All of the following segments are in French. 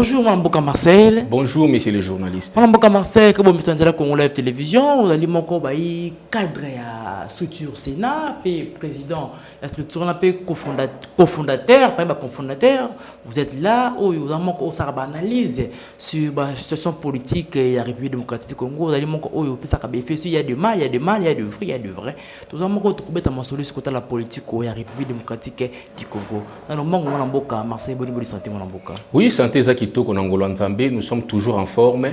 Bonjour, Mboka Marcel. Bonjour, monsieur le journaliste. Mboka Marcel, comme vous êtes Congo Live Télévision, vous mon baï cadre à structure Sénat, puis président, la structure peu cofondateur, pas cofondateur. Vous êtes là, où vous avez mon ça analyse sur la situation politique et la République démocratique du Congo. Vous oh ça fait il y a du mal, il y a du mal, il y a du vrai, il y a du vrai. Tout ça mon ko trouver ta sur la politique et la République démocratique du Congo. Alors Mboka Marcel, bonne santé Mboka. Oui, santé kitoko na ngolo nzambe nous sommes toujours en forme.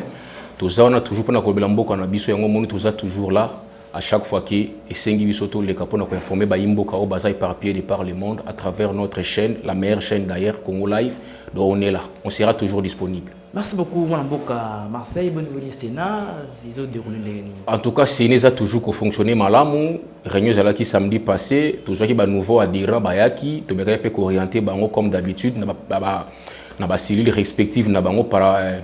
Toza wana toujours mpona kolobela mboka na biso yango moni toza toujours là. À chaque fois que esengi biso toleka mpona koinforme bayimboka oyo baza éparpillé de par le monde à travers notre chaîne la meilleure chaîne d'ailleurs congo live donc on est là. On sera toujours disponible. Merci beaucoup, Mboka Marseille. Bonne venue Sénat. Ils ont déroulé les En tout cas, Sénat a toujours fonctionné malamu. Réunion qui samedi passé, toujours qui nouveau adhérent bayaki, to meka pe orienter bango comme d'habitude na ba na ba cellules respectives na bango para euh,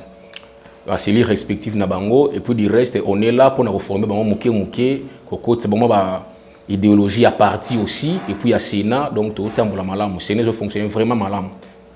ba cellules respectives na bango. Et puis du reste on est là pour nous reformer bango muke muke kokotsa bango ba idéologie à parti aussi. Et puis à Sénat donc tout tambola malamu. Sénat fonctionne vraiment malamu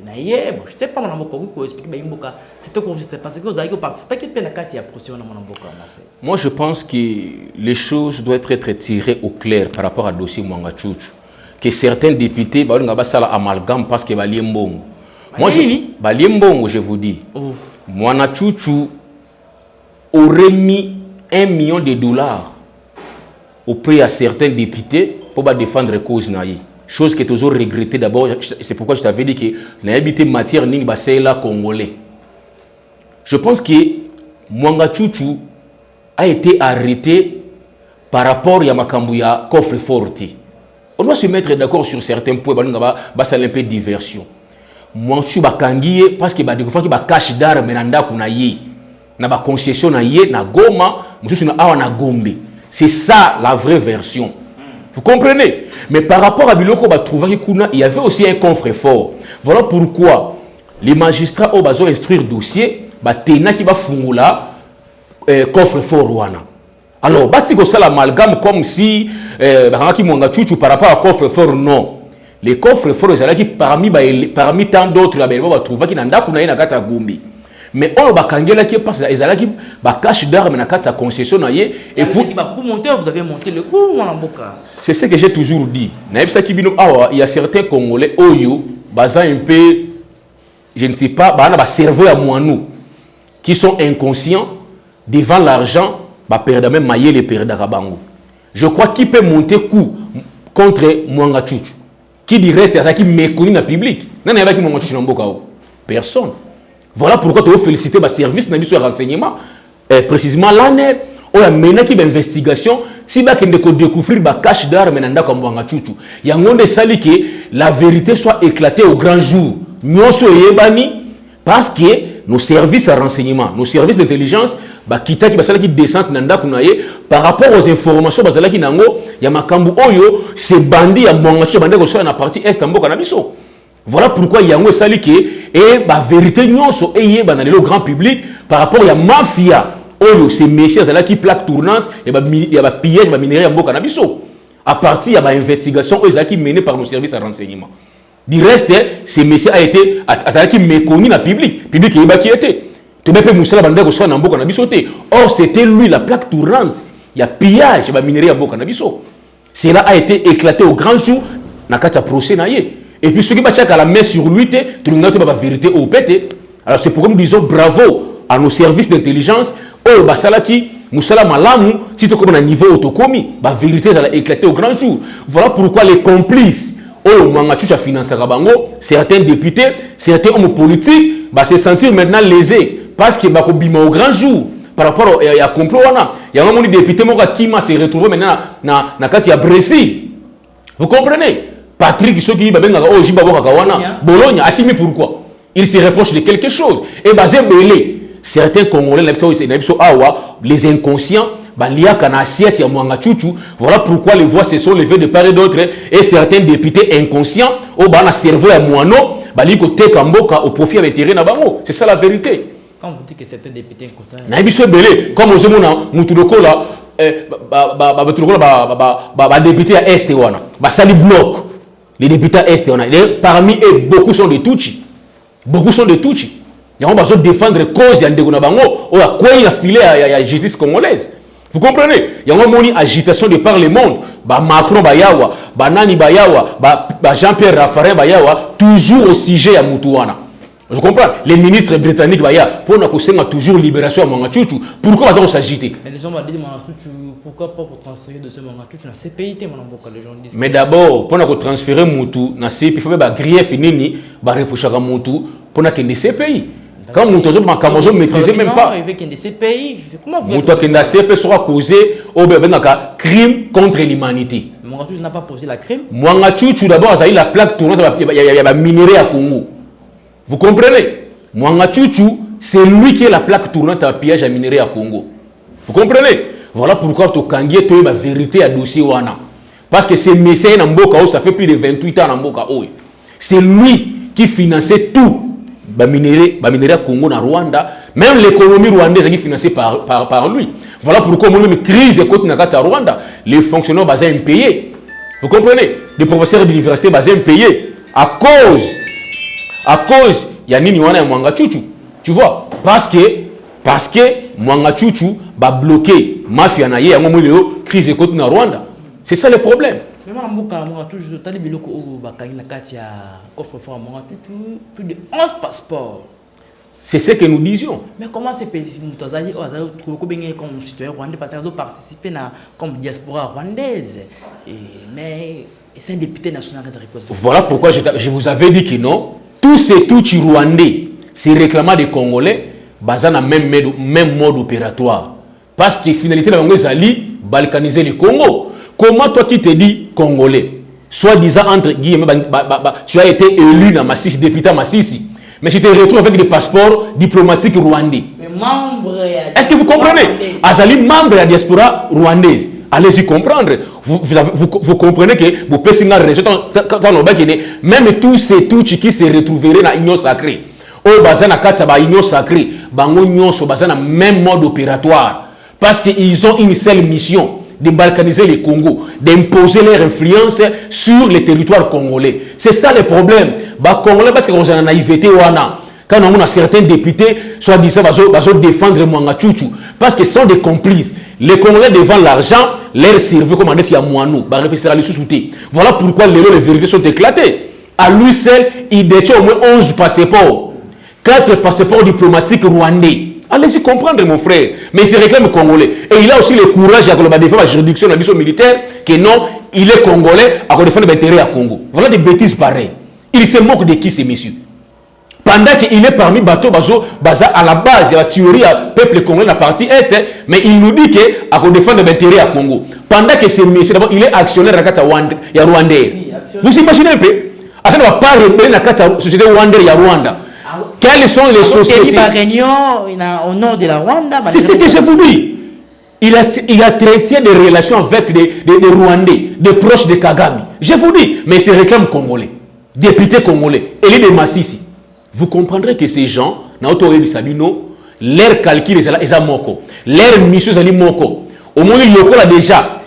ya na ye bon je sais pas mwana mboka okoki koexplike bayimboka c'est parce que vous avez participé Moi, je pense que les choses doivent être tirées au clair par rapport à dossier Mwanga Que certains députés faire amalgame parce que Bali Mbongo. Moi, je, Mbongo, je vous dis, oh. Aurait mis un million de dollars auprès à certains députés pour défendre la cause naïe. Chose qui est toujours regrettée d'abord, c'est pourquoi je t'avais dit que l'habité matière n'est pas congolais. Je pense que Mwanga Chuchu a été arrêté par rapport à Makambu ya coffre forti. On doit se mettre d'accord sur certains points, bah ça un peu diversion. Mwanga Chuchu bakangiye parce que ba découvrir ba cache d'armes na ndaku na. Na ba concession na ye na Goma, mususu na awa na Gombe. C'est ça la vraie version. Vous comprenez? Mais par rapport à Biloko Batrouvari Kuna, il y avait aussi un coffre fort. Voilà pourquoi les magistrats ont besoin d'instruire dossier batenaki bafungula eh, coffre fort wana. Alors bati kosala amalgame comme si bakangaki mwanga chuchu par rapport à coffre fort non. Les coffres forts ezalaki parmi, parmi tant d'autres ya baelema batrouvaki na ndako na ye na kati ya gombi mais oyo bakangelaki mpasi ezalaki bacache d'arme na kati ya concession na ye c'est ce que j'ai toujours dit nayebisaki bino awa il y a certains congolais oyo baza un peu je ne sais pas bana bacerveau ya mwanou qui sont inconscients devant l'argent, perdre même mailler les perdre bango. Je crois qui peut monter coup contre Mwanga Chuchu. Qui dit reste qui méconnu dans le public? Non, il y a qui Mwanga Chuchu dans Personne. Voilà pourquoi tu féliciter le service le renseignement. Eh, précisément il y a maintenant qui investigation si kende ko découvrir ba cache d'armes comme Mwanga Chuchu. Il y a que la vérité soit éclatée au grand jour. Nyonso yebani parce que nos services à renseignement, nos services d'intelligence, bah, qui na ye par rapport aux informations bazalaki nango ya makambu oyo c'est bandi ya partie est na biso. Voilà pourquoi yango esali ke et ba vérité nyonso eye ba na le grand public par rapport ya mafia oyo ces messieurs qui plaque tournante et ba ya ba pillage ba minerai ya mboka na biso. À partir ya ba investigation oyo ezalaki menée par nos services à renseignement. Du reste, ce monsieur a été méconnu dans le public. Le public qui était. Banda ko na mboka na biso te. Or c'était lui la plaque tournante. Il y a pillage ba minerai à mboka na biso. Cela a été éclaté au grand jour na kata procès. Et puis ceux qui battent la main sur lui tu n'as pas la vérité au pété. Alors c'est pourquoi nous disons bravo à nos services d'intelligence. Oh basalaki Moussala malamu si tu comme un niveau autocomi, la vérité ça a éclaté au grand jour. Voilà pourquoi les complices oyo mwanga chucha financaka bango certains députés certains hommes politiques va se sentir maintenant lésés parce que bakobima au grand jour par rapport ya complot wana yango moni député moko akima se retrouve maintenant na, na kati ya Brésil vous comprenez? Patrick soki babengaka oyo jiba bokaka wana Bologna akimi pourquoi il se reproche de quelque chose et basé belé certains congolais les inconscients baliaka na assiette ya mwanga chuchu voilà pourquoi les voix se sont levées de part et d'autre et certains députés inconscients au bas na cerveau ya mwano bali mboka au profit ya intérêt na bango c'est ça la vérité quand vous dites que certains députés inconscients na biso ebele comme ozomona mutu lokola bato lokola badéputé ya este wana basali bloc les députés ya este wana parmi eux beaucoup sont de tuchi beaucoup sont de tuchi yango bazodéfendre cause ya ndeko na bango. Oyo akwei na filet ya justice congolaise? Vous comprenez? Yango moni agitation de par le monde. Bamacron bayawa banani bayawa bajean pierre raffarin bayawa toujours au sujet ya mutu wana je comprends. Les ministres britanniques baya mpona kosenga toujours libération ya mwanga chuchu pourquoi baza kosagite Mais les gens m'ont dit, Mwanga Tutu, pourquoi pas pour transférer de ce Mwanga Tutu dans CPI, les gens disent. mais d'abord mpona kotransférer mutu na cpi fo mpe bagrief nini bareprochaka mutu mpona kende cpi quand mutu azo makambo azo maîtriser même pas. CPI, comment vous moto akende cp soko akose oyo babengaka crime contre l'humanité. Mwanga Tutu n'a pas posé la crime. mwanga chuchu d'abord azali la plaque tournante ya- ya- ya baminere ya congo vous comprenez? Mwanga c'est lui qui est la plaque tournante ya pillage ya minere ya congo. Vous comprenez? Voilà pourquoi tokangi ye toyeba vérité ya dossier wana. Parce que c'est messier na mboka oyo ça fait plus de 28 ans na mboka oyo c'est lui qui finançait tout baminere baminere ya congo na rwanda. Même l'économie rwandaise ezalaki financée par, par, lui. Voilà pourquoi omoni même crise ekoti na kati ya rwanda. Les fonctionnaires baza impayés. Vous comprenez? Les professeurs d'université baza impayés à cause à cause ya nini wana ya mwanga chuchu tu vois? Parce que parce que mwanga chuchu babloqué mafia na ye yango moi lelo crise ekoti na rwanda c'est ça le problème Mwanga des biloko ya coffre-fort Mwanga plus de 11 passeports. c'est ce que nous disions Mais comment ces pays, Moutazali, Azali, trouvé qu'on gagne comme citoyen rwandais parce qu'ils ont participé na, comme diaspora rwandaise. Mais c'est un député national qui a répondu. voilà pourquoi je vous avais dit que non tous ces tuchi rwandais ces réclamants des congolais baza na même, même mode opératoire. Parce que finalité na bango ezali balkaniser le congo. Comment toi qui te dis congolais? Soi-disant entre guillemets tu as été élu na masisi député à masisi mais tu te retrouves avec des passeports diplomatiques rwandais. Est-ce que vous comprenez? Azali membre de la diaspora rwandaise. Allez-y comprendre. Vous, vous, vous, comprenez que vous pouvez va dire, même tous ces touches qui se retrouveraient dans l'union sacrée. Au bazin na ba union sacrée, bango même mode opératoire parce qu'ils ont une seule mission de balkaniser le Congo, d'imposer leur influence sur le territoire congolais. C'est ça le problème. Ba Congolais parce ont une naïveté quand on a certains députés, soi-disant, vont défendre Mwanga parce qu'ils sont des complices. Les Congolais devant l'argent, leur cerveau, comme réfléchir à sous-souter. Voilà pourquoi les, les vérités sont éclatées. À lui seul, il détient au moins 11 passeports. 4 passeports diplomatiques rwandais. Allez-y comprendre, mon frère. Mais il se réclame congolais. Et il a aussi le courage à défendre la juridiction de la mission militaire, que non, il est congolais, à défendre l'intérêt à Congo. Voilà des bêtises pareilles. Il se moque de qui, ces messieurs? Pendant qu'il est parmi bateau bazo baza à la base la théorie à peuple congolais la partie est mais il nous dit que à défendre l'intérêt à Congo pendant que ce monsieur d'abord il est actionnaire à kata ya Rwandais vous imaginez un peu? Ne va pas rebelle na kata société Rwandais ya Rwanda. Quelles sont les sociétés? réunion na- au nord de la Rwanda. c'est ce que je vous dis. Il a, il a traité des relations avec des, des, des Rwandais, des proches de Kagame. Je vous dis, mais il se réclame congolais, député congolais, les de Massissi. Vous comprendrez que ces gens, leur calcul est à moko, leur mission est à moko. Au moins, il y a déjà,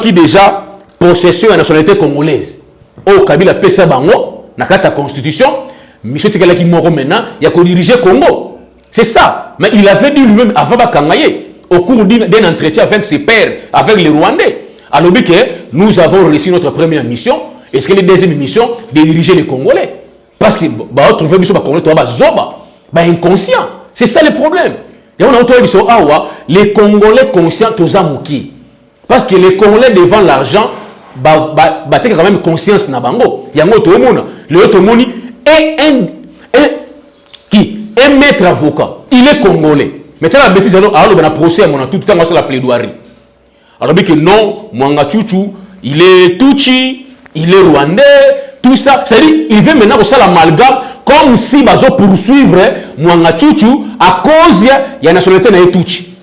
qui déjà possession la nationalité congolaise. Au Kabila Pesa Bango, na kata constitution, mission Tikalaki Moko maintenant, il a diriger Congo. C'est ça. Mais il avait dit lui-même avant Bakangaye, au cours d'un entretien avec ses pairs, avec les Rwandais. Alors que nous avons réussi notre première mission, et ce que la deuxième mission, de diriger les Congolais? Parce que bah, trouver mission Congolais, tu vas zoba, bah inconscient. C'est ça le problème. Et on a entendu awa, les Congolais conscients tous amouki. Parce que les Congolais devant l'argent, bah, bah, bah, quand même conscience na bango. Yango to mona, le to moni est un, un qui un maître avocat, il est congolais. Maintenant, la bêtise, alors, alors, on a procès à mon tout le temps, c'est la plaidoirie. Alors, que non, Mwanga Chuchu, il est Tuchi, il est Rwandais, ça. C'est-à-dire, il veut maintenant ça l'amalgame comme si bazo poursuivre Mwanga Chuchu à cause de la nationalité na Tuchi.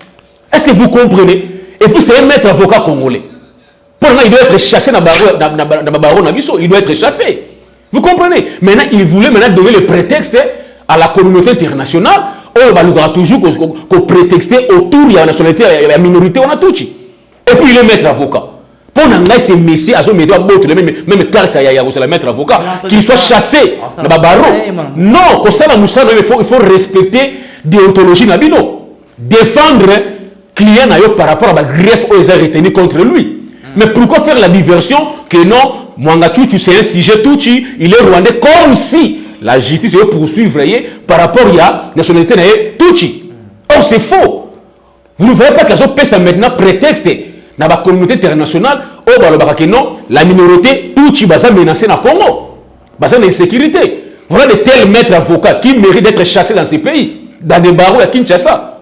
Est-ce que vous comprenez? Et puis c'est un maître avocat congolais. Pour il doit être chassé dans le baron il doit être chassé. Vous comprenez? Maintenant, il voulait maintenant donner le prétexte à la communauté internationale. Oh, bah, il toujours qu'on prétexter autour de la nationalité, de la minorité, on a tout. Et puis il est maître avocat. Pour que ces messieurs, même, même carte, il y a maître avocat, qu'il soit chassé dans le baron. Non, pour ça, il faut, il faut respecter déontologie. Défendre client par rapport à la greffe qu'ils ont retenu contre lui. Mais pourquoi faire la diversion que non, Mwanga Tutu, c'est un sujet Tutu, il est rwandais comme si la justice est poursuivre par rapport à la nationalité Tutu. Or, c'est faux. Vous ne voyez pas ont ça maintenant prétexte dans la communauté internationale, non, la minorité Tutu va menacée dans le Congo. Baza insécurité. Voilà de tels maîtres avocats qui méritent d'être chassés dans ces pays, dans des barreaux à Kinshasa.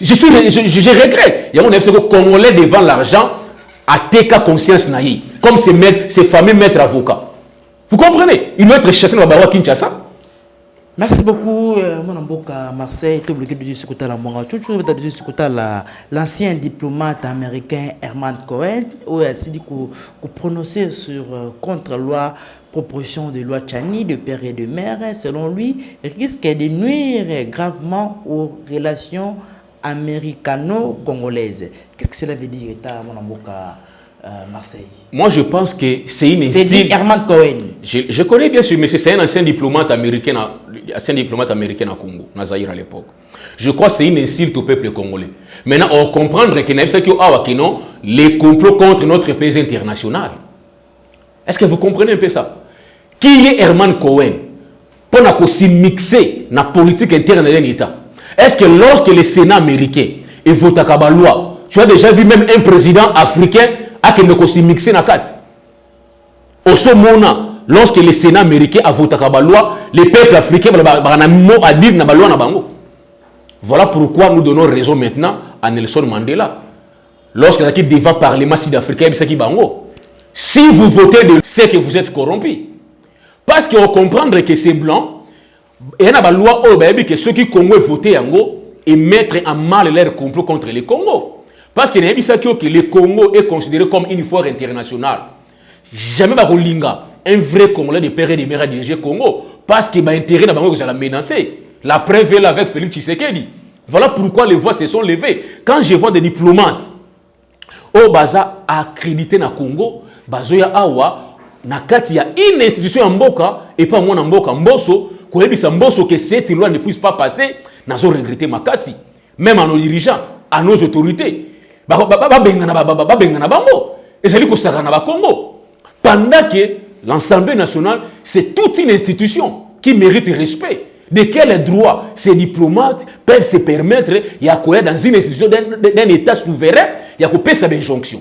Je, suis, je, regrette. Il y a mon Congolais devant l'argent à TK conscience naïe, comme ces, ces fameux maîtres avocats. Vous comprenez? Il doit être chassé dans la Kinshasa. Merci beaucoup, euh, mon amboka Marseille. Tu obligé de tu as dire ce que l'ancien diplomate américain Herman Cohen, où il a prononçait sur euh, contre-loi proposition de loi Chani de père et de mère, selon lui, risque de nuire gravement aux relations américano-congolaise. Qu'est-ce que cela veut dire, État, mon euh, Marseille? Moi, je pense que c'est une C'est Herman Cohen. Je, je, connais bien sûr, mais c'est un ancien diplomate américain, ancien diplomate américain à Congo, Nazaïr à l'époque. Je crois que c'est une insulte au peuple congolais. Maintenant, on comprend que les complots contre notre pays international. Est-ce que vous comprenez un peu ça? Qui est Herman Cohen Pour s'y mixer la politique interne de l'État. Est-ce que lorsque le Sénat américain est voté la loi, tu as déjà vu même un président africain à qui mixer la Au ce moment, lorsque le Sénat américain a voté la loi, les peuples africains ont à dire la loi. Voilà pourquoi nous donnons raison maintenant à Nelson Mandela. Lorsqu'il a devant le Parlement sud-africain, si vous votez de c'est que vous êtes corrompu. Parce qu'on comprend que c'est blanc, et il y a une loi que ceux qui Congo voté et mettre en mal leur complot contre le Congo. Parce que le Congo est considéré comme une foire internationale. Jamais un vrai Congolais de père et de mère à diriger Congo. Parce qu'il a intérêt dans que la menacer. La preuve est là avec Félix Tshisekedi. Voilà pourquoi les voix se sont levées. Quand je vois des diplomates au baza accrédité na Congo, bazoya awa na kati une institution ya mboka et pas moi na mboka mboso koyebisa mboso que cette loi ne puisse pas passer nazo regretter makasi même à nos dirigeants à nos autorités babengana bango ezali kosaka na bakongo pendant que l'Assemblée nationale c'est toute une institution qui mérite respect de quel droit ces diplomates peuvent se permettre koya dans une institution d'un état souverain? Ya kopesa d'injonction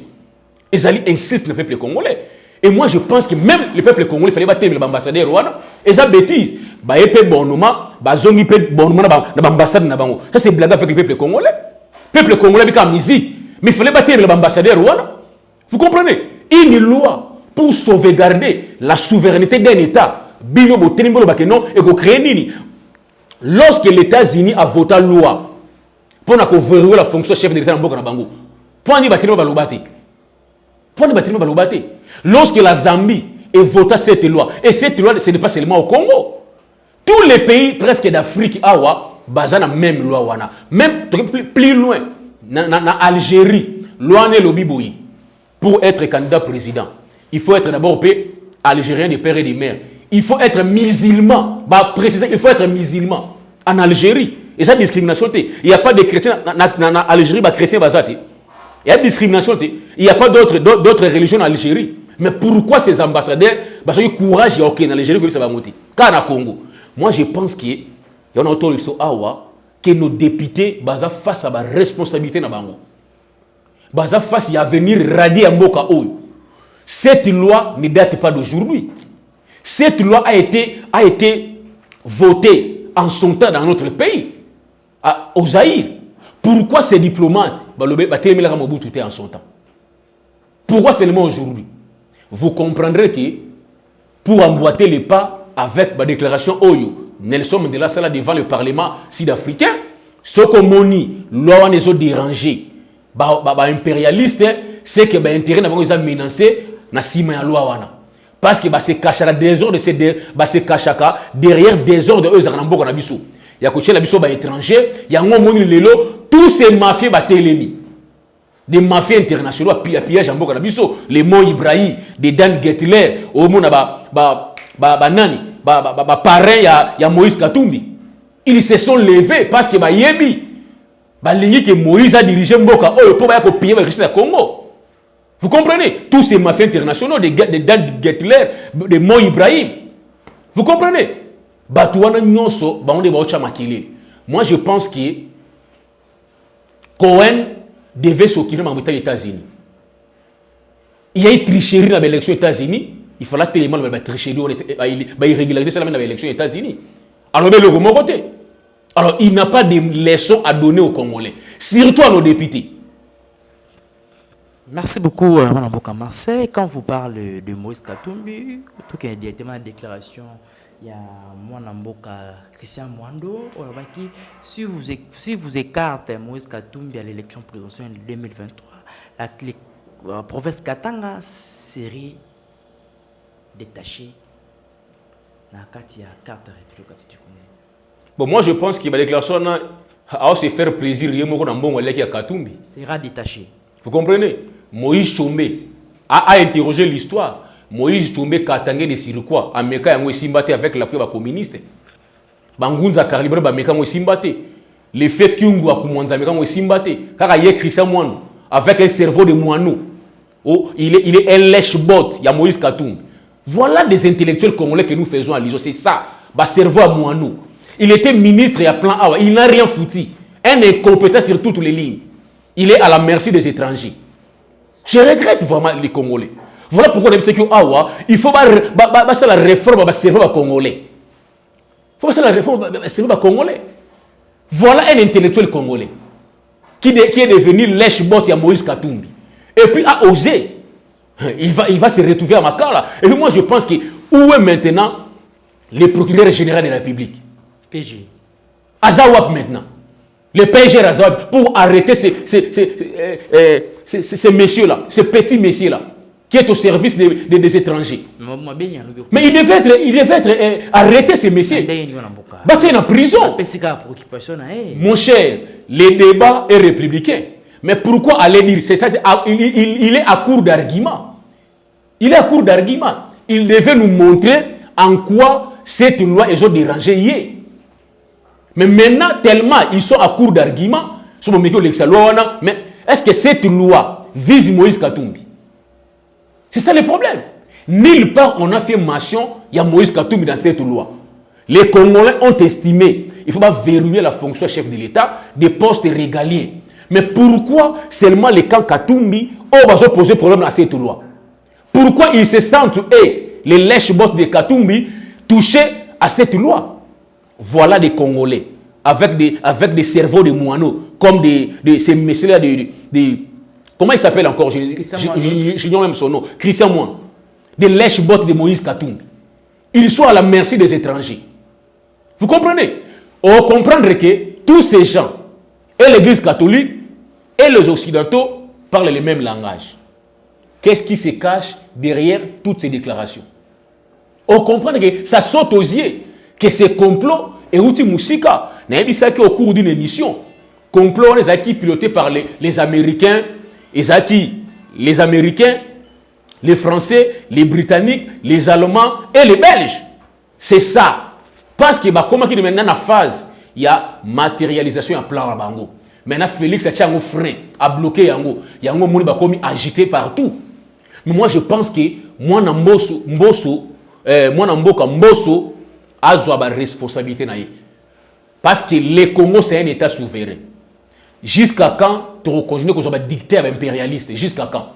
ezali insiste le peuple congolais et moi, je pense que même le peuple congolais, il fallait battre l'ambassadeur Rwanda. Et ça, bêtise. Bah, il peut bon moment, bah, zongi peut bon moment dans l'ambassade. Ça, c'est blague avec le peuple congolais. Le peuple congolais, il amnésie. Mais il fallait battre l'ambassadeur Rwanda. Vous comprenez? Une loi pour sauvegarder la souveraineté d'un État. Lorsque les États-Unis a voté la loi pour verrouiller la fonction chef de l'État dans le bango. Ni battre balobate. Pour ni battre balobate. Lorsque la Zambie a voté cette loi, et cette loi, ce n'est pas seulement au Congo. Tous les pays presque d'Afrique, awa, basent la même loi. Même plus loin, en Algérie, loi. Pour être candidat président, il faut être d'abord algérien de père et de mère. Il faut être musulman. Bah, préciser, il faut être musulman. En Algérie. Et ça, discrimination. Il n'y a pas de chrétiens en Algérie, bah, chrétien, Il y a discrimination. Il n'y a pas d'autres religions en Algérie. Mais pourquoi ces ambassadeurs Parce qu'ils courage ok dans l'Algérie que ça va monter. Quand au Congo, moi je pense que y a autorité awa que nos députés baza face à la responsabilité na bango. Face à venir radier mboka oyo. Cette loi ne date pas d'aujourd'hui. Cette loi a été été votée en son temps dans notre pays à, au. Pourquoi ces diplomates Mobutu en son temps? Pourquoi seulement aujourd'hui? Vous comprendrez que pour emboîter les pas avec la déclaration Oyo. Nelson Mandela sala devant le Parlement sud-africain. Ce que moni, loi les autres impérialiste, c'est que bah, intérêt n'a pas menacé, na sima ya loi wana. Parce que la désordre de caché derrière désordre de eux na mboka na biso. Ya ko la biso ba étranger, ya ngo moni lelo, tous ces mafieux ba télémi. Des mafieux internationaux à pillage en mboka na biso, les mots Ibrahim, des Dan Getler, au mona ba ba ba, ba nani, ba ba, ba, ba parrain ya, ya Moïse Katumbi. Ils se sont levés parce que bayebi balingi que Moïse a dirigé Mboka oh pour ba ko piller ba richesse Congo. Vous comprenez? Tous ces mafieux internationaux des de Dan Getler, de Mo Ibrahim. Vous comprenez? Nyonso ba onde ba ocha makili. Moi je pense que Cohen devait s'occuper les États-Unis. Il y a eu tricherie dans l'élection aux États-Unis. Il fallait tellement la tricherie, la irrégularité dans l'élection aux États-Unis. Alors, le. Alors, il n'a pas de leçons à donner aux Congolais, surtout à nos députés. Merci beaucoup, euh, Mme Boka Marseille. Quand vous parlez de Moïse Katumbi, tout cas, directement la déclaration, il y a Mboka Christian Mwando, qui, si vous, si vous écartez Moïse Katumbi à l'élection présidentielle de 2023, la, la euh, province Katanga serait détachée dans la carte République Bon, moi je pense que la déclaration a se faire plaisir, il y a Katumbi. Sera détaché. Vous comprenez? Moïse Chombe a, a interrogé l'histoire. Moïse Chombe Katangé de Sirikwa, Ameka Yango Simbate avec l'appui des communistes. Bangunza Karibre Bameka Yango Simbate. Le fait Kyungu Akumanza Ameka Yango Simbate. Car il y a Christian Mouanou avec un cerveau de Mouanou. Oh, il est, il est un lèche-bot, il y a Moïse Katumbi. Voilà des intellectuels congolais que nous faisons à l'ISO. C'est ça, bah cerveau à Mouanou. Il était ministre et à plan A. Il n'a rien foutu. Un incompétent sur toutes les lignes. Il est à la merci des étrangers. Je regrette vraiment les Congolais. Voilà pourquoi on que Awa, il faut faire la réforme du cerveau congolais. Il faut faire la réforme du cerveau congolais. Voilà un intellectuel congolais qui, est devenu lèche-bot à Moïse Katumbi. Et puis a osé. Il va, il va se retrouver à Makala. Et puis moi je pense que où est maintenant le procureur général de la République? PG. Azawap maintenant. Le PG Azawap pour arrêter ces, ces, ces, euh, euh, ces, messieurs-là, ces petits messieurs-là, qui est au service des, des, des étrangers. Mais il devait être, il devait être euh, arrêté, ces messieurs. Battu en prison. Mon cher, le débat est républicain. Mais pourquoi aller dire c'est ça il, il, il est à court d'arguments. Il est à court d'arguments. Il devait nous montrer en quoi cette loi est dérangée hier. Mais maintenant, tellement ils sont à court d'arguments, mais est-ce que cette loi vise Moïse Katumbi? C'est ça le problème. Nulle part on a fait mention, il y a Moïse Katumbi dans cette loi. Les Congolais ont estimé il faut pas verrouiller la fonction chef de l'État des postes régaliens. Mais pourquoi seulement les camps Katumbi ont posé problème à cette loi? Pourquoi ils se sentent, et les lèches-bottes de Katumbi, touchés à cette loi? Voilà des Congolais avec des, avec des cerveaux de moineaux, comme des, des ces messieurs-là, des, des, comment il s'appelle encore? J'ignore même son nom. Christian Moine. Des lèches-bottes de Moïse Katumbi. Ils sont à la merci des étrangers. Vous comprenez? On comprendre que tous ces gens, et l'Église catholique, et les Occidentaux, parlent le même langage. Qu'est-ce qui se cache derrière toutes ces déclarations? On comprend que ça saute aux yeux que ces complots et outil au cours d'une émission complot les acquis pilotés par les, les américains les américains les français les britanniques les allemands et les belges. C'est ça. Parce que qu'il maintenant la phase il y a matérialisation à plan bango. Maintenant Félix a un frein a bloqué yango. Yango moni ba comme agité partout. Mais moi je pense que moi na mboso mboso euh, moi na mboka mboso azwa ba responsabilité na parce que le Congo c'est un état souverain. Jusqu'à quand tu reconnais que soit dictateur impérialiste jusqu'à quand?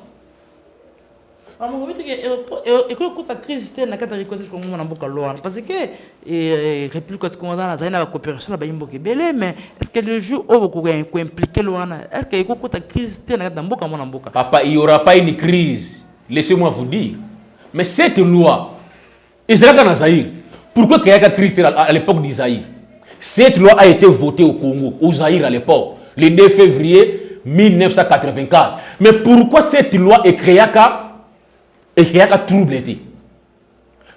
Ekokuta crise te na kati ya rikosi kongo na mboka lo wana parce que république ya congo nazali na bacoopération na bayimboka ebele mais est ce que le jour oyo koimplike lo wana est ce que ekokuta crise te na kati ya mboka mwana mboka papa il y aura pas une crise. Laissez moi vous dire. Mais cette loi ezalaka na zaire pourquoi créaka christ à l'époque d'Isaïe? Cette loi a été votée au Congo au Zaïre à l'époque le 2 février 1984 mais pourquoi cette loi est créaka est créaka trouble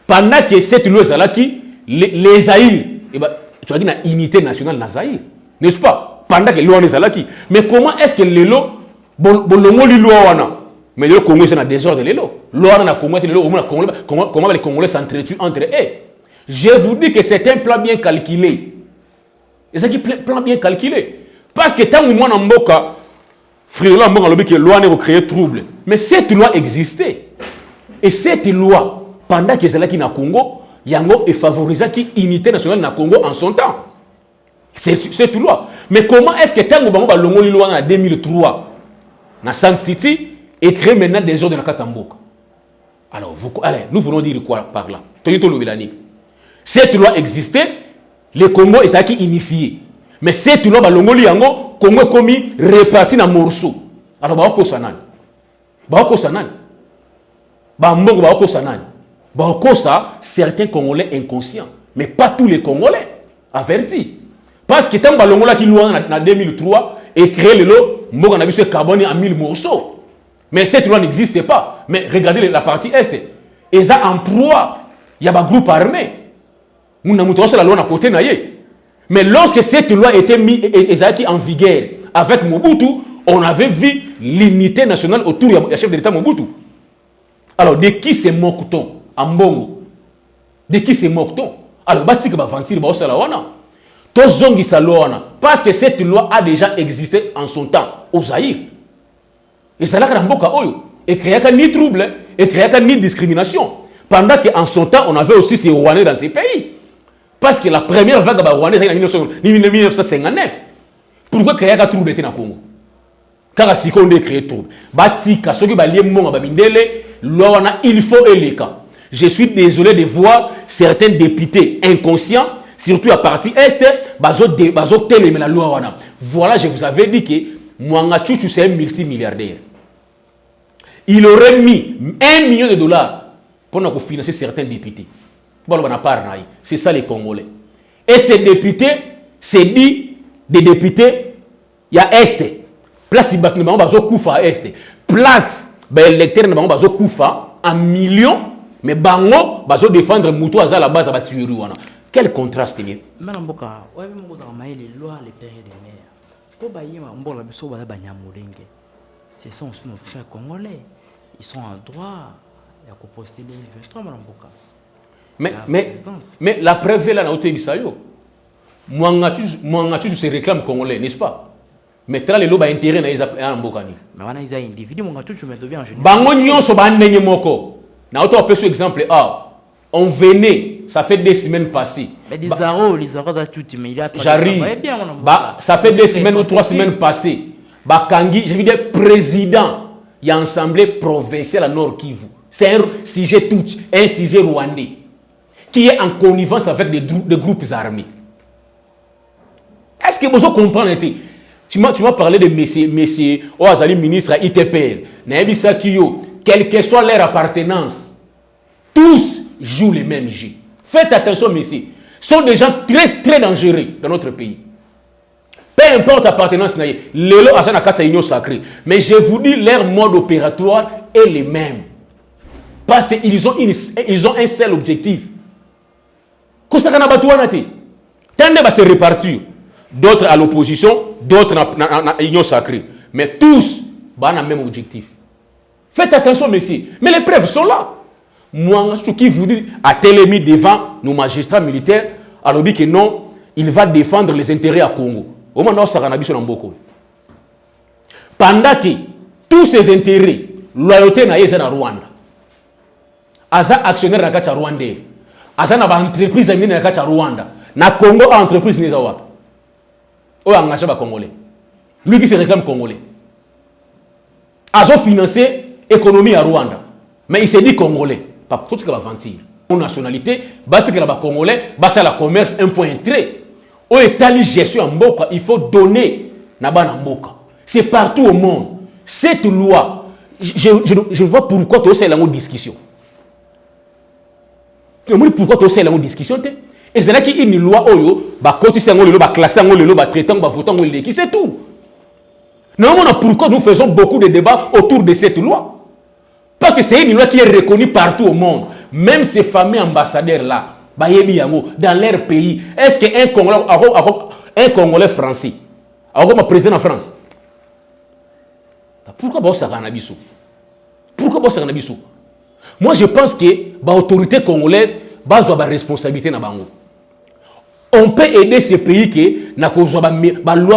pendant que cette loi ezalaki les, les Zaïre eh ben, tu as dit une unité nationale na Zaïre n'est-ce pas? Pendant que loi ezalaki mais comment est-ce que lelo bolongoli loi wana mais le Congo c'est un désordre comment les Congolais s'entretuent entre eux? Je vous dis que c'est un plan bien calculé et c'est un plan bien calculé. Parce que tant que moi en mboka là mboka lobi que loi ne créer trouble. Mais cette loi existait. Et cette loi pendant que ezalaki na Congo yango efavorisaki unité nationale na Congo en son temps. C'est cette loi. Mais comment est-ce que tango bango balongoli loi en 2003 na San City et créer maintenant des ordres dans Katamboka alors vous, allez, nous voulons dire quoi par là? Cette loi existait le Congo ezalaki unifié. Mais cette loi balongoli yango Congo komi réparti na morceau. Alors bakokosa nani? Bakokosa nani? Bambongo bakokosa nani? Bakokosa certains Congolais inconscients mais pas tous les Congolais avertis parce que tant balongolaki loi en 2003 et créé le lot mboka na biso carbone en 1000 morceaux. Mais cette loi n'existe pas. Mais regardez la partie est. Eza en proie il y a un groupe armé mais lorsque cette loi était mise ezalaki en vigueur avec Mobutu on avait vu l'unité nationale autour du chef de l'état Mobutu. Alors de qui se moque-t-on en mbongo? De qui se moque-t-on? Alors baosala wana. Tozongisa loi wana. Parce que cette loi a déjà existé en son temps au Zaïre. Ezalaka na mboka oyo ekréaka ni trouble ekréaka ni discrimination. Pendant qu'en son temps on avait aussi ces Rwandais dans ces pays parce que la première vague ba Rwandais en 1959 pourquoi créaka trouble était na Congo? Kaka sikoyo nde créé trouble batika soki balie mbongo babindele loi wana il faut eleka je suis désolé de voir certains députés inconscients surtout à partie est bazo de bazo télé la loi voilà je vous avais dit que Mwanga Chuchu c'est un multimilliardaire. Il aurait mis un million de dollars pour financer certains députés a c'est ça les congolais et ces députés c'est dit des députés il y a est place il bazo kufa est place ba électeur na bango bazo kufa en millions mais bango bazo défendre mutu aza la base à quel contraste lié Madame Boka, ouais, mais vous avez les lois, les périodes des mers. Pour bailler, va besoin de banyamulenge. Ce sont nos frères congolais. Ils sont en droit de poster 2023, Madame Boka. Mais, mais, mais la preuve est là, dans le. Mwangatu se réclame congolais, n'est-ce pas? Mais tra les loba intérêt na mbokani. Mais wana isa individu mwangatu tu devient en général. Bango nyonso ba ndenge moko. Na auto apeso exemple A. On venait, ça fait des semaines passées. Mais des arrows, les arrows, ça tout, mais il a J'arrive. Bah, ça fait des semaines ou trois semaines passées. Bah, Kangi, je veux dire, président, il y a assemblée provinciale à Nord Kivu. C'est un sujet tout, un sujet rwandais, qui est en connivence avec des, groupes armés. Est-ce que vous comprenez Tu m'as parlé de messieurs, messieurs, oh, Azali ministre ITPL, quelle que soit leur appartenance, tous jouent les mêmes jeux. Faites attention, messieurs. Ce sont des gens très, très dangereux dans notre pays. Peu importe l'appartenance, Lelo Asana Kata Union sacrée. Mais je vous dis, leur mode opératoire est le même. Parce qu'ils ont, ils ont un seul objectif. Kosakana Batouanate. Tande va se répartir. D'autres à l'opposition, d'autres à l'union sacrée. Mais tous le même objectif. Faites attention, messieurs. Mais les preuves sont là. Moi, ce qui vous dit, à devant nos magistrats militaires, alors dit que non, il va défendre les intérêts à Congo. Au moment où ça Pendant que tous ces intérêts, loyauté na yeza na Rwanda. Aza actionnaire na kacha Rwanda. Aza na ba entreprise ngine na kacha Rwanda. Na Congo entreprise ni za wapi? Oyo engagé ba congolais. Lui qui se réclame congolais. Azo financer économie à Rwanda. Mais il s'est dit congolais pas tout ce que va mentir mon nationalité bati que la congolais basa la commerce un point très au état gestion en mboka il faut donner na bana mboka c'est partout au monde cette loi je je je vois pourquoi la discussion tomoni pourquoi tosala yango discussion te? Ezalaki une loi oyo bakotisa yango lelo baklasse yango lelo batraite yango bavota yango eleki c'est tout. Pourquoi nous faisons beaucoup de débats autour de cette loi? Parce que c'est une loi qui est reconnue partout au monde. Même ces fameux ambassadeurs là dans leur pays est ce que un congolais un congolais français akokoma président en france pourquoi baosaka na biso? Pourquoi baosaka na biso? Moi je pense que baautorité congolaise bazwa baresponsabilité na bango. On peut aider ce pays na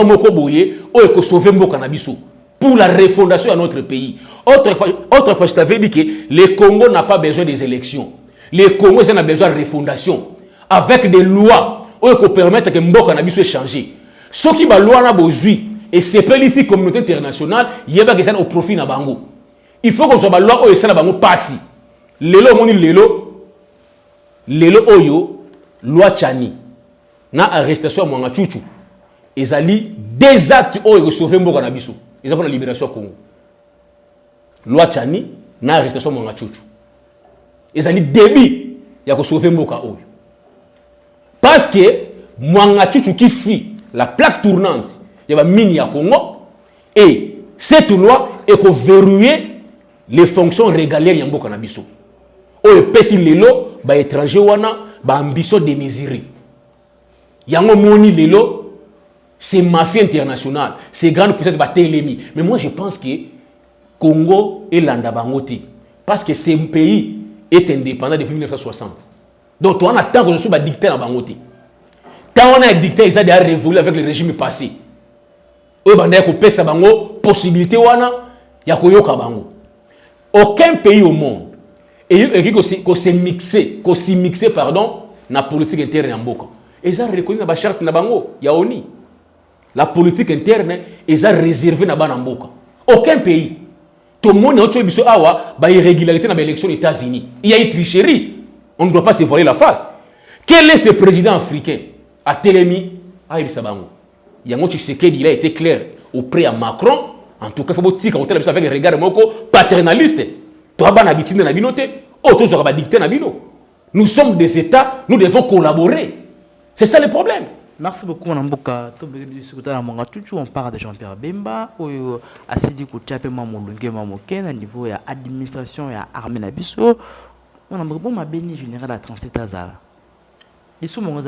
moko boye oyo ekosauve mboka na biso pour la refondation de notre pays. Autrefois, autrefois je t'avais dit que le congo n'a pas besoin des élections. Le congo na besoin de refondation. Avec des lois oyo ekopermettre ke mboka na biso échanger soki baloi wana bozwi esepelisi communauté internationale yebaka eza au profit na bango. Il faut kozwa baloi oyo esala bango mpasi lelo omoni lelo lelo oyo loi chani na arrestation ya mwanga chuchu ezali des actes oyo ekosauve mboka na biso eza mpona libération ya congo. Loi chani na arrestation ya mwanga chuchu. Ezali début ya kosauve mboka oyo. Parce que mwanga chuchu fuit la plaque tournante ya bamini ya congo et cette loi ekoverrouiller les fonctions régalières ya mboka na biso oyo epesi lelo baétranger wana baambition démesurée yango moni lelo c'est mafia internationale c'est grande puissance batelemi mais moi je pense que congo elanda bango te. Parce que ce pays est indépendant depuis 1960 donc towana ntango nyonso badicté na bango te. Ntango wana ya dicté eza déjà révolu avec le régime passé. Oyo bandaki kopesa bango possibilité wana ya koyoka bango. Aucun pays au monde ekoki kosemixe kosimixe pardon na politique interne ya mboka. Eza reconnu na bacharte na bango ya oni. La politique interne eza réservé na bana aucun pays. Tomoni aotoyo biso awa bairrégularité na baélection aux états-unis. Il y a eu tricherie. On ne doit pas se voiler la face. Quel est ce président africain? Atelemi ayebisa bango yango tshisekedi il a été clair auprès ya macron. En tout cas fo botika kotala biso avec regard moko paternaliste toa bana bitinde na bino te oyo tozwaka badicté na bino nous sommes des états nous devons collaborer c'est ça le problème Merci beaucoup, Namboka. On parle de Jean-Pierre Bemba, où Assidi Kouchape Mamolungue Mamoke, à niveau de l'administration et armée Nabiso. On a beaucoup ma béni général à 37 Azara. Ils sont mon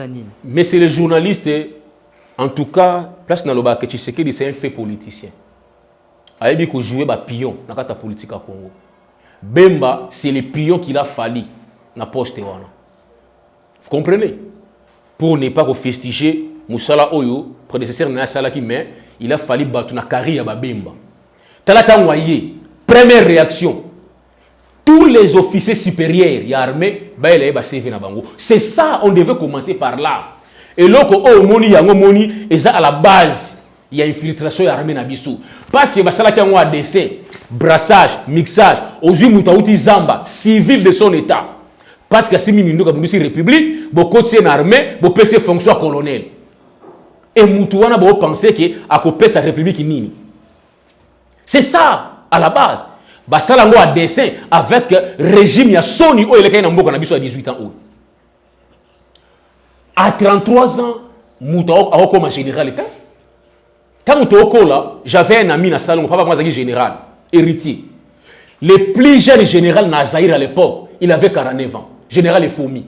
Mais c'est les journalistes, en tout cas, place Naloba que Tshisekedi, c'est un fait politicien. Ayebi ko jouer ba pion dans la politique à Congo. Bemba, c'est le pion qu'il a fallu na poste. Vous comprenez? Pour ne pas festiger Moussala Oyo, prédécesseur na Salaki, mais il a fallu battre na carrière Babemba. Talata Waye, première réaction. Tous les officiers supérieurs, il y a armée, c'est ça, on devait commencer par là. Et là, oh, moni, yango moni, et à la base, il y a infiltration armée na. Parce que basala qui a décès, brassage, mixage, aux mutauti zamba, civil de son état. Parce que simi mindo kabundisi république na armée bopesi fonction ya colonel. Et mutu wana bopense ke akopesa république c'est ça à la base. Basala yango dessin avec régime ya soni oyo elekaki na na biso ya 18 ans oyo. À 33 ans akokoma général ntango tookola j'avais un ami na salongo papa azalaki général héritier le plus jeune général na zaïre à l'époque il avait 49 ans général Efoumi.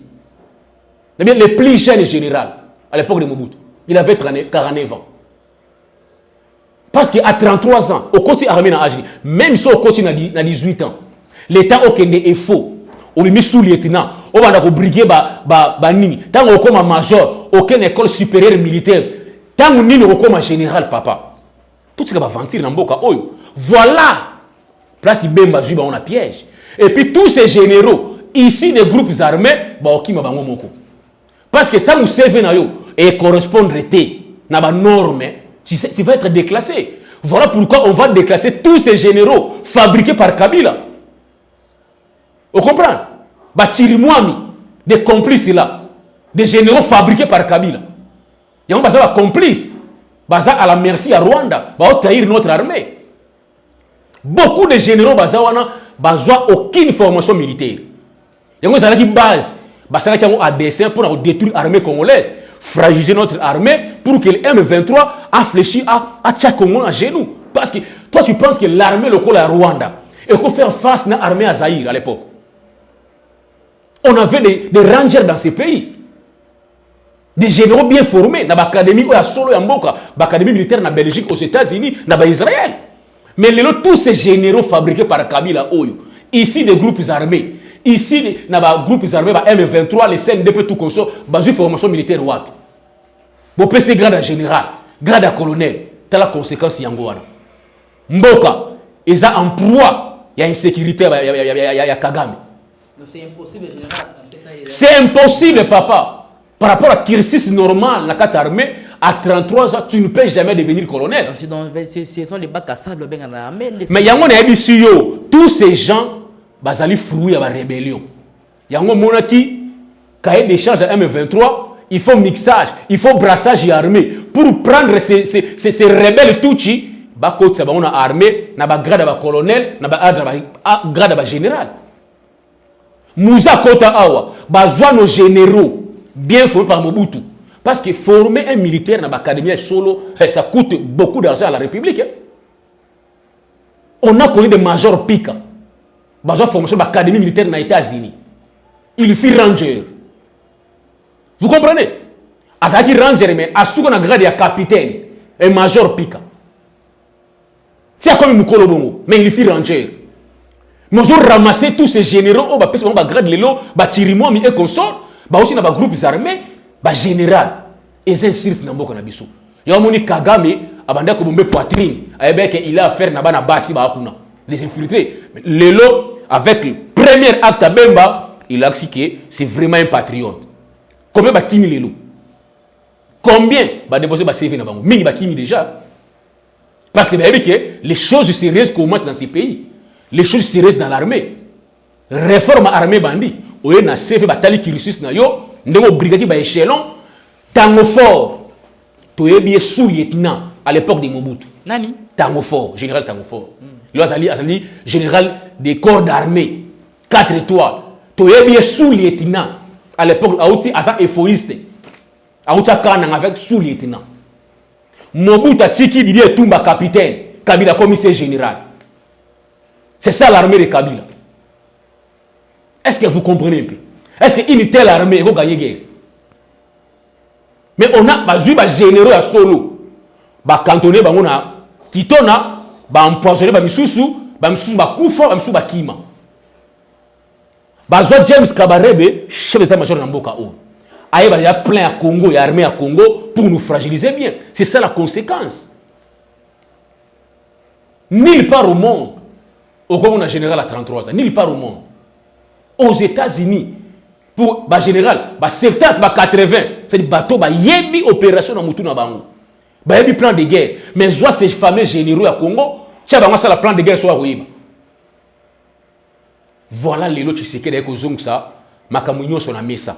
Le plus jeune général à l'époque de Mobutu, il avait 49 ans. Parce qu'à 33 ans, au côté armé dans même si au côté dans 18 ans, l'État au Kende est faux. On lui met sous lieutenant, on va dans briguer ba ba ba nini. Tant on comme major, aucune école supérieure militaire. Tant on nini on comme général papa? Tout ce qui va ventir dans boka oyo. Voilà. Place Ibemba Zuba on a piège. Et puis tous ces généraux ici des groupes armés baokima bango moko parce que ça nous serve na yo et correspondre te na ba norme tu, sais, tu vas être déclassé voilà pourquoi on va déclasser tous ces généraux fabriqués par Kabila on comprend ba Chirimwami des complices là des généraux fabriqués par Kabila yango baza ba complices baza à la merci à Rwanda ba trahir notre armée beaucoup de généraux baza wana aucune formation militaire yango ezalaki base basalaki yango à dessein mpona kodétruire armée congolaise fragiliser notre armée pour que le M23 a fléchi à, à Congo à genoux. Parce que toi, tu penses que l'armée locale à Rwanda, et qu'on fait face à l'armée à Zahir à l'époque. On avait des, des, rangers dans ces pays. Des généraux bien formés dans l'académie ou à Solo et à Mboka, l'académie militaire en Belgique, aux États-Unis, dans Israël. Mais les, tous ces généraux fabriqués par Kabila Oyo, ici des groupes armés, ici dans les groupes armés, M23, les CNDP, tout comme ça, dans une formation militaire wapi. Bon, c'est grade à général, grade à colonel, t'as la conséquence yango wana. Mboka, ils ont en proie, il y a insécurité, il y a Kagame. C'est impossible, général. C'est impossible, papa. Par rapport à cursus normal, la carte armée, à 33 ans, tu ne peux jamais devenir colonel. Ce sont les bacs à sable, mais yango na yebi yo, tous ces gens, bazali fruit à la rébellion. Yango monaki, cahier des charges à M23, il faut mixage, il faut brassage armé pour prendre ces, ces, ces, ces rebelles Tutsi, bakotsa bango na armée, na ba grade ba colonel, na ba adra ba grade ba général. Mouza Kota Awa, bazwa nos généraux bien formés par Mobutu. Parce que former un militaire dans l'académie solo, ça coûte beaucoup d'argent à la République. Hein. On a connu des majors Pika. Bazwa formation dans l'académie militaire dans les États-Unis. Il fit ranger. Vous comprenez? Azaki ranger, mais à ce qu'on a grade de capitaine, un major Pika. C'est comme Mukolo Bongo, mais il fit ranger. Ont ramassé tous ces généraux, oh, bah, bah, grade lelo, bah, Tirimomi et consort, bah, aussi dans les groupes armés, bah, général. C'est un cirque dans le biso. Il y a un Kagame, abanda ko bombe poitrine, il a affaire na bana basi ba kuna. Les infiltrés. Lelo, avec le premier acte à Bemba, il a dit que c'est vraiment un patriote. Combien ba kimi lelo? Combien ba déposer ba CV na bango? Mingi ba kimi déjà? Parce que les choses sérieuses commencent dans ces pays. Les choses sérieuses dans l'armée. Réforme armée bandi. Oye na CV batali kirisus na yo, ndemo brigadier ba échelon, tango fort. Toyebi sous-lieutenant à l'époque de Mobutu. Nani? Tango fort, général Tango fort. Mm. Azali, azali général des corps d'armée, 4 étoiles. Toyebi sous-lieutenant à l'époque, Aouti asa éphoïste. Aouti Kanang avec sous-lieutenant. Mobutu Tiki Didier Tumba capitaine, Kabila commissaire général. C'est ça l'armée de Kabila. Est-ce que vous comprenez un peu? Est-ce qu'une telle armée va gagner guerre Mais on a bazui ba généraux à solo. Ba cantonné ba mona kitona ba empoisonné ba misusu, ba misusu ba kufa, ba misusu ba kima. Bazwa James Kabarebe, chef d'état-major Namboka O. Aïe, il y a plein à Congo, il y a armée à Congo pour nous fragiliser bien. C'est ça la conséquence. Nulle part au monde, au Congo, on a général à 33 ans, nulle part au monde. Aux États-Unis, pour bah, général, bah, 70, bah, 80, c'est des bateaux, bah, yebi opération dans Moutou Nabango. Bah, yebi plan de guerre. Mais soit ces fameux généraux à Congo, tiens, bah, ça, le plan de guerre soit Roïba. Voilà les lots, que les gens ça, makamunyo son amé ça.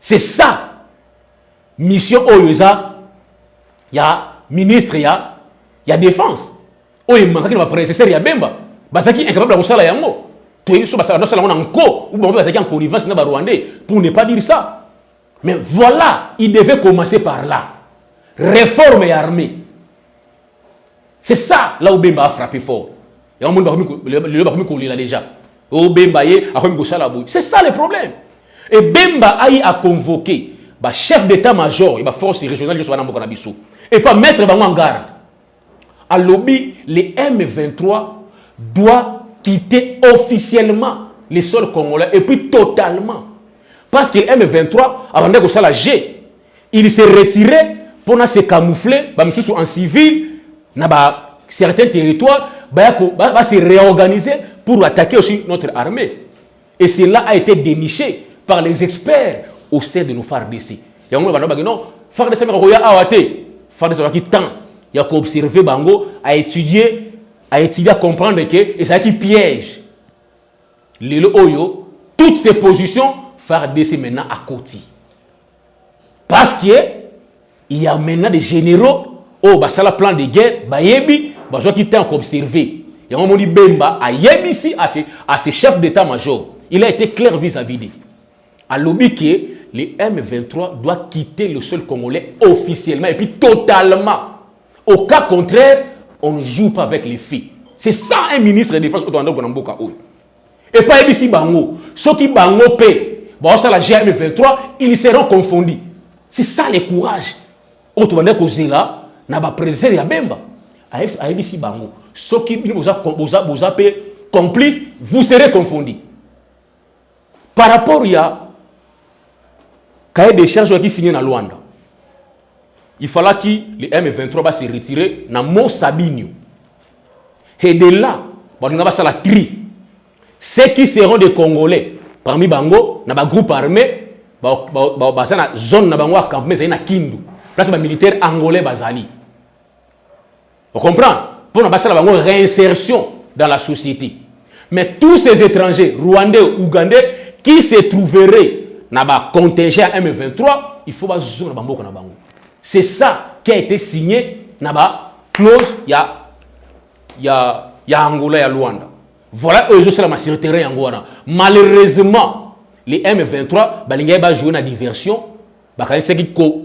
C'est ça. Mission Oyoza, il y a ministre, il y a, y a défense. Oyo manqué na prédécesseur ya Bemba. Basaki incapable de kosala yango. En connivence na Rwandais pour ne pas dire ça. Mais voilà, il devait commencer par là. Réforme et armée. C'est ça là où Bemba a frappé fort. Et on le l'a déjà. A kosala boy. C'est ça le problème. Et Bemba a convoqué bah, chef d'état-major et bah, force régionale de et pas mettre en garde. À lobby, les M23 doivent quitter officiellement les sols congolais et puis totalement. Parce que M23, avant de ça la G, il s'est retiré pour se camoufler bah, en civil dans bah, certains territoires, bah, bah, se réorganiser pour attaquer aussi notre armée. Et cela a été déniché par les experts au sein de nos FARDC. Il y a non, FARDC a awaté. FARDC qui temps, il y a bango, à étudier, à étudier, à comprendre que et ça qui piège. Les Oyo, toutes ces positions, FARDC maintenant à côté. Parce que il y a maintenant des généraux, oh, bah ça la plan de guerre, bah yebi, bah qui temps observer. Y a un Bemba, à yebi ici, à ses, à chefs d'état-major. Il a été clair vis-à-vis -vis à lobby que les M23 doit quitter le sol congolais officiellement et puis totalement. Au cas contraire, on ne joue pas avec les filles. C'est ça un ministre de Défense Et pas ici Bango. Ceux qui Bango paient, bon, ça la GM23, ils seront confondus. C'est ça le courage. Autrement dit, là, ya bemba. ici Bango. Ceux qui vous avez complices, vous serez confondus. Par rapport à cahier des charges qui signé dans Luanda, il fallait que les M23 va se retirer dans Mont. Et de là, on faire la tri. Ceux qui seront des Congolais, parmi Bango, dans le groupe armé, dans la zone na bango campement c'est Kindu. Place militaire angolais bazali. Vous comprenez? Pour na la réinsertion dans la société. Mais tous ces étrangers, rwandais, ougandais, qui se trouveraient dans le contingent M23, il faut que bango. C'est ça qui a été signé dans la clause il y a il y a, il y a Angola et Luanda. Voilà eux c'est la massivité Angola. Malheureusement, les M23, ils ont joué la diversion.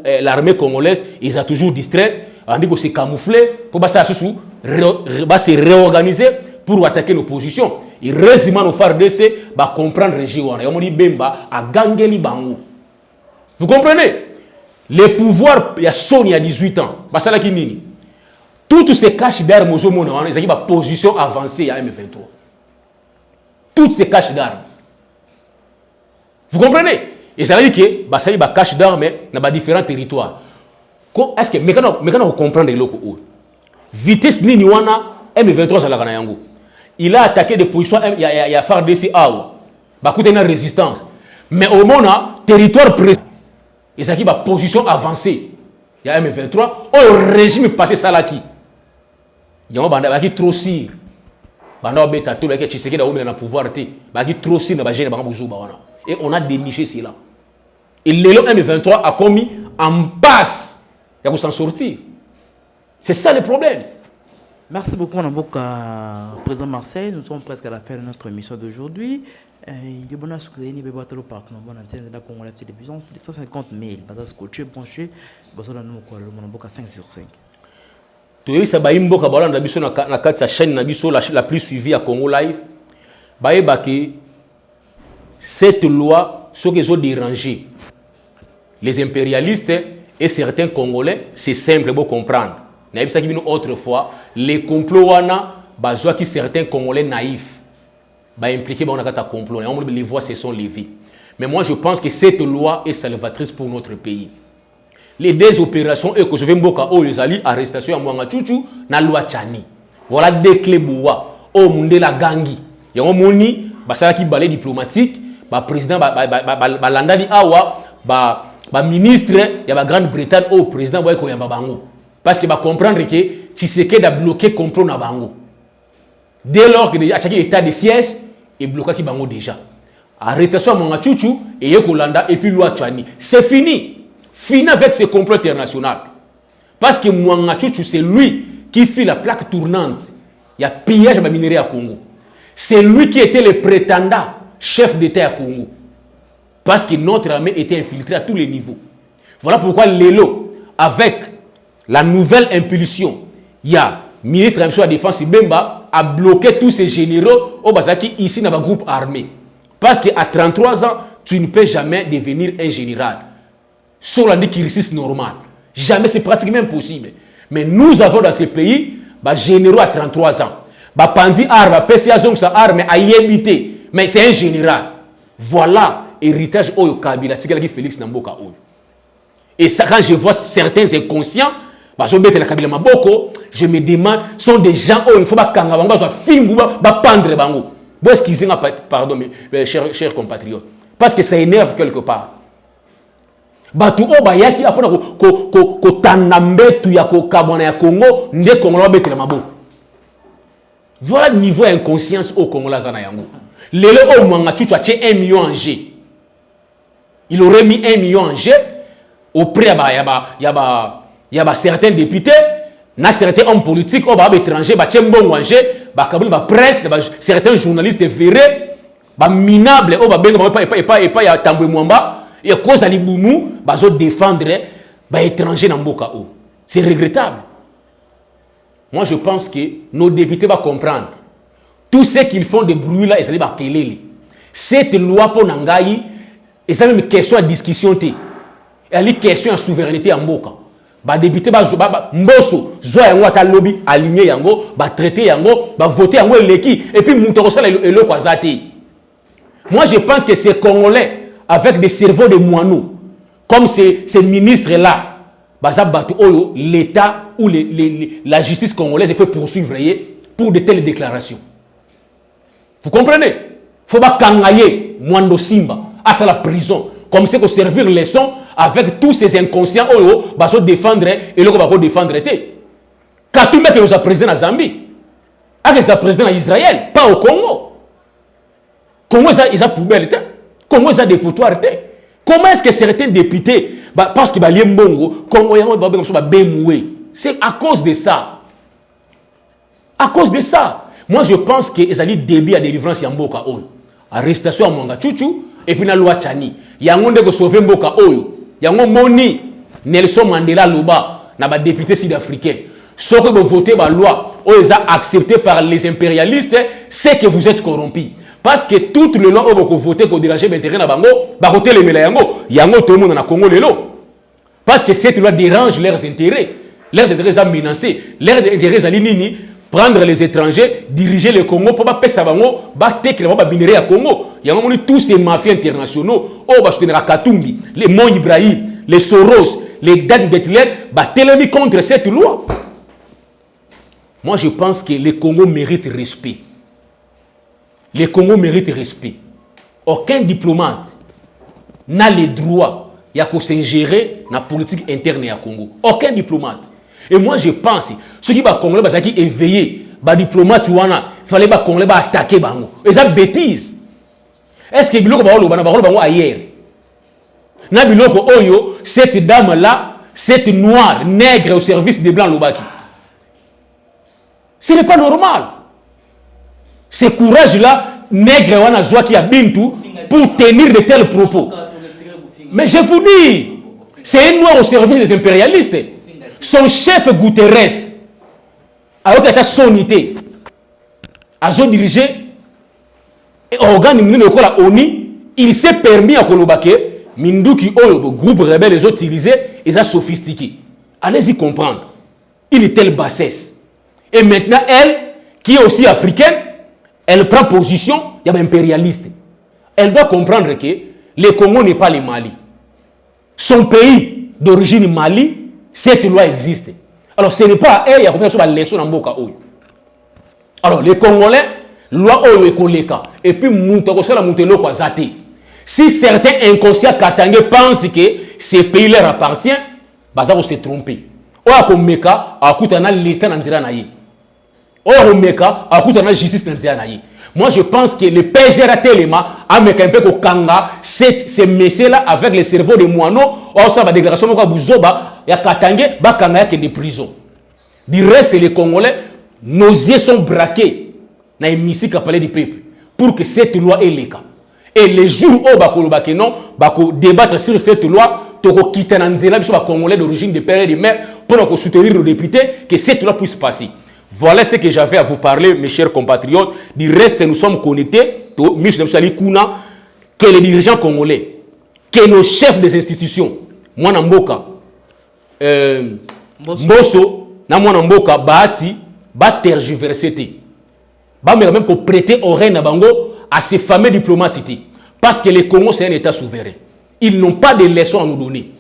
Eh, l'armée congolaise, ils ont toujours distrait. On dit que c'est camouflé pour se réorganiser pour attaquer l'opposition. Et heureusement, nos FARDC va comprendre le région. dit Bemba à Gangeli Bango. Vous comprenez? Les pouvoirs, il y a Sony à 18 ans. Bah, là qui nini. Toutes ces caches d'armes, ils ont une position avancée à M23. Toutes ces caches d'armes. Vous comprenez? Et ça veut dire que bah, ça y a cache d'armes dans différents territoires. Est-ce que, mais quand on comprend les locaux, vitesse ni wana M23 ça la yango. Il a attaqué des positions, il y a, il y a. Bah, il y a une résistance. Mais au moment, territoire précis, il y a une position avancée. Il y a M23, au régime passé ça là qui? Banda trop banda baki tshisekedi a na pouvoir te baki trop sir na ba jeune bango buzuba wana et on a déniché cela. Et lelo M23 a commis en passe. Ya s'en sortir. C'est ça le problème. Merci beaucoup, Namboka, Président Marseille. Nous sommes presque à la fin de notre émission d'aujourd'hui. Il est bon à ce que vous ayez un parc dans la antenne de la Congo, la télévision, plus de 150 000. Bada scotché, branché, besoin de nous, Namboka 5 sur 5 toyebisa bayimboka balanda biso na kati ya chaîne na la, plus suivie à congo live. Bayebaki cette loi les impérialistes et certains congolais c'est simple bocomprendre nayebisaki bino autrefois les complots wana bazwaki certains congolais naïfs baimpliqué bango na kati ya complot. Les voix se sont levées mais moi je pense que cette loi est salvatrice pour notre pays. Les deux opérations et que je vais mboka o ezali arrestation ya mwanga chuchu na loi chani voilà deux clés boua o mundela gangi yango moni basalaki balai diplomatique baprésident balandani awa baministre ya bagrande-bretagne oyo président boye koyamba bango. Parce que bacomprendre ke tshisekedi abloqué complot na bango. Dès lors que atiaki état de siège eblokaki bango déjà arrestation ya mwanga chuchu eye kolanda et puis loi chani c'est fini Fini avec ce complot international. Parce que Mwanga c'est lui qui fit la plaque tournante. Il y a pillage de minerais à Congo. C'est lui qui était le prétendant chef d'État à Congo. Parce que notre armée était infiltrée à tous les niveaux. Voilà pourquoi Lelo, avec la nouvelle impulsion, il y a ministre de la Défense Bemba a bloqué tous ces généraux au Bazaki ici dans le groupe armé. Parce qu'à 33 ans, tu ne peux jamais devenir un général sur la réussissent normal. Jamais, c'est pratiquement impossible. Mais nous avons dans ce pays, bah, généraux à 33 ans. Bah, Pandi arme, PCA sa arme, à imité. Mais c'est un général. Voilà héritage au Kabila, Félix Namboka. Et ça, quand je vois certains inconscients, je me demande, sont des gens, oh, il faut pas kanga bango, soit film, bah, pendre bango. Bon, excusez-moi, pardon, mes chers, chers compatriotes? Parce que ça énerve quelque part bato oyo bayaki ya ya congo nde niveau inconscience oyo congola aza na yango lelo oyo mwanga cucu atie 1 million en jeu il aurait mis 1 million en jeu auprès ya ba, ya ya ya ba certains députés certains hommes politiques oyo baa baétranger batie mbongo en jeu bakaboli bapresse na ba, certains journalistes verré baminable oyo babenga bango epai- epai epai ya tambwe mwamba ekoza libumu bazodéfendre baétranger na mboka oyo c'est regrettable moi je pense que nos députés vont comprendre tout ce qu'ils font de bruit là ezali bakelele cette loi mpo na ngai eza même question ya discussion te ezali question ya souveraineté ya mboka badepute mboso zwa yango ata lobi aligne yango batraite yango bavote yango eleki. Epuis moto akosala elo- eloko aza moi je pense que ces congolais avec des cerveaux de moineaux comme ces, ces ministres là baza bato oyo l'état ou les, les, la justice congolaise fait poursuivre pour de telles déclarations. Vous comprenez? Faut bakanga ye mwando simba asala prison. Comme c'est que servir leçon avec tous ces inconscients oyo bazodéfendre eloko bakodéfendre te. Katumbi ake kozala président na zambie. Ake eza président na israël pas au congo. Congo eza eza poubelle te? Congo eza dépotoir te? Comment est ce que certains députés ba, parce que balie mbongo congo yango babenga biso babemwe c'est à cause de ça. À cause de ça. Moi je pense que ezali début ya délivrance ya mboka oyo arrestation ya mwanga chuchu epuis na loi chani yango nde kosauve mboka oyo yango moni nelson mandela aloba na badéputé sud africain soki bovote baloi oyo eza accepté par les impérialistes c'est que vous êtes corrompu. Parce que toutes les lois oyo bokovote kodérange baintérêt na bango bakotelemela yango. Yango tomona na congo parce que cette loi dérange leurs intérêts. Leurs intérêts sont menacés. Leurs intérêts sont nini? Prendre les étrangers, diriger le Congo pour pas pesa bango, ba tekela ba minerai à Congo. Il y a tous ces mafias internationaux, oh Katumbi, les Mont Ibrahim, les Soros, les Dan Detler, ba telemi contre cette loi. Moi je pense que le Congo mérite respect. Le Congo mérite respect. Aucun diplomate n'a le droit ya s'ingérer na politique interne ya Congo. Aucun diplomate. Et moi je pense ceux qui ba Congolais bazaki éveillé, ba diplomate wana, fallait ba Congolais ba attaquer bango. Et ça bêtise. Est-ce que biloko ba loba na ba bango ailleurs? Na biloko oyo cette dame là, cette noire nègre au service des blancs lobaki. Ce n'est pas normal. Ce courage là nègre wana zwaki ya bintu pour tenir de tels propos. Mais je vous dis, c'est un noir au service des impérialistes. Son chef Guterres, avec la sonité, a dirigé organe mingi lokola ONU, il s'est permis à Kolobake, Minduki Oyo, le groupe rebelle, ils ont sophistiqué. Allez-y comprendre. Il est telle bassesse. Et maintenant, elle, qui est aussi africaine, elle prend position, il y a un impérialiste. Elle doit comprendre que le Congo n'est pas le Mali. Son pays d'origine Mali, cette loi existe. Alors ce n'est pas elle, il y a combien de leçons dans Mboka. Alors les Congolais, loi Oyo Ekoleka, et puis Moutokosala Moutelo Kwazate. Si certains inconscients katangais pensent que ce pays leur appartient, bah ça va se tromper. Oya komeka, akutana l'état na nzira na ye. Oya komeka, akutana justice na nzira na ye. Moi, je pense que le PGR a mis un peu au Kanga, ces messieurs-là, avec le cerveau de moineaux, ou ça va déclaration de Bouzoba, il y a Katangé, Bakanga, il y a des prisons. Du reste, les Congolais, nos yeux sont braqués les missiles parlé du peuple pour que cette loi cas. Et les jours où Bakolo Bakeno, Bako débattre sur cette loi, Toko Kitananzela, les Congolais d'origine de père et de mère, pour soutenir les députés, que cette loi puisse passer. Voilà ce que j'avais à vous parler, mes chers compatriotes. Du reste, nous sommes connectés, que les dirigeants congolais, que nos chefs des institutions, Mwana Mboka, euh, Mboso, na Mwana Mboka, Bahati, ba tergiverser. Ba même pour prêter oreille na bango à ces fameux diplomates. Parce que le Congo, c'est un État souverain. Ils n'ont pas de leçons à nous donner.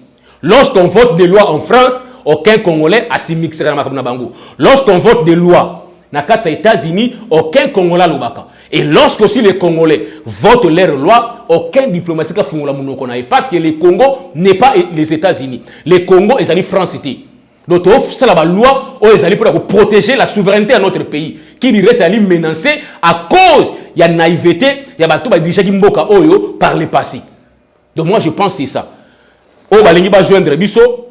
Lorsqu'on vote des lois en France, aucun Congolais a s'y mixé dans la bango. Lorsqu'on vote des lois les États-Unis, aucun Congolais lobaka. Et lorsque aussi les Congolais votent leurs lois, aucun diplomatique a fait Parce que le Congo n'est pas les États-Unis. Le Congo est la France. Donc, c'est la loi pour protéger la souveraineté de notre pays. Qui dirait c'est menacé à cause il y a naïveté, il y a bateau qui mboka oyo par le passé. Donc moi je pense que c'est ça. Oh balingi ba joindre biso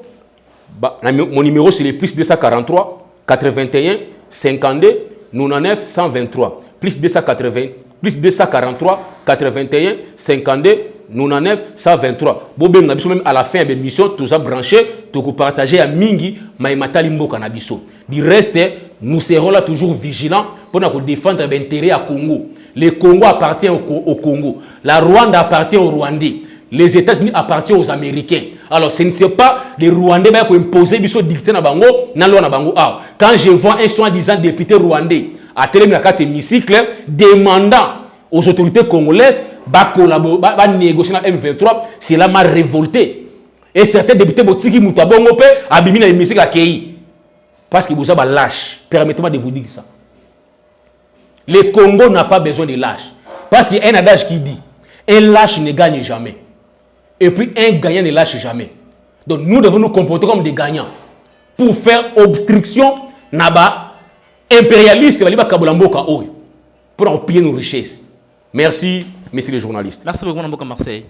mon numéro c'est le plus 243 81 52 99 123 plus 280 plus 243 81 52 99 123 bobenga biso même à la fin ya bémission toza branché tokopartage ya mingi mayematali mboka na biso. Du reste nous serons là toujours vigilants mpona kodéfendre baintérêt ya congo. Le congo appartient au congo. La rwanda appartient au rwandais les États-Unis appartiennent aux Américains. Alors, ce ne c'est pas les Rwandais qui imposer biso dicté na bango, na. Ah, quand je vois un soi-disant député rwandais à télé la hémicycle demandant aux autorités congolaises ba, négocier avec M23, cela m'a révolté. Et certains députés botiki muta bongo pe abimi na. Parce que vous avez lâche. Permettez-moi de vous dire ça. Le Congo n'a pas besoin de lâche. Parce qu'il y a un adage qui dit un lâche ne gagne jamais. Et puis un gagnant ne lâche jamais. Donc nous devons nous comporter comme des gagnants pour faire obstruction naba impérialiste pour empiler nos richesses. Merci, messieurs les journalistes. Merci beaucoup, Namboka Marseille.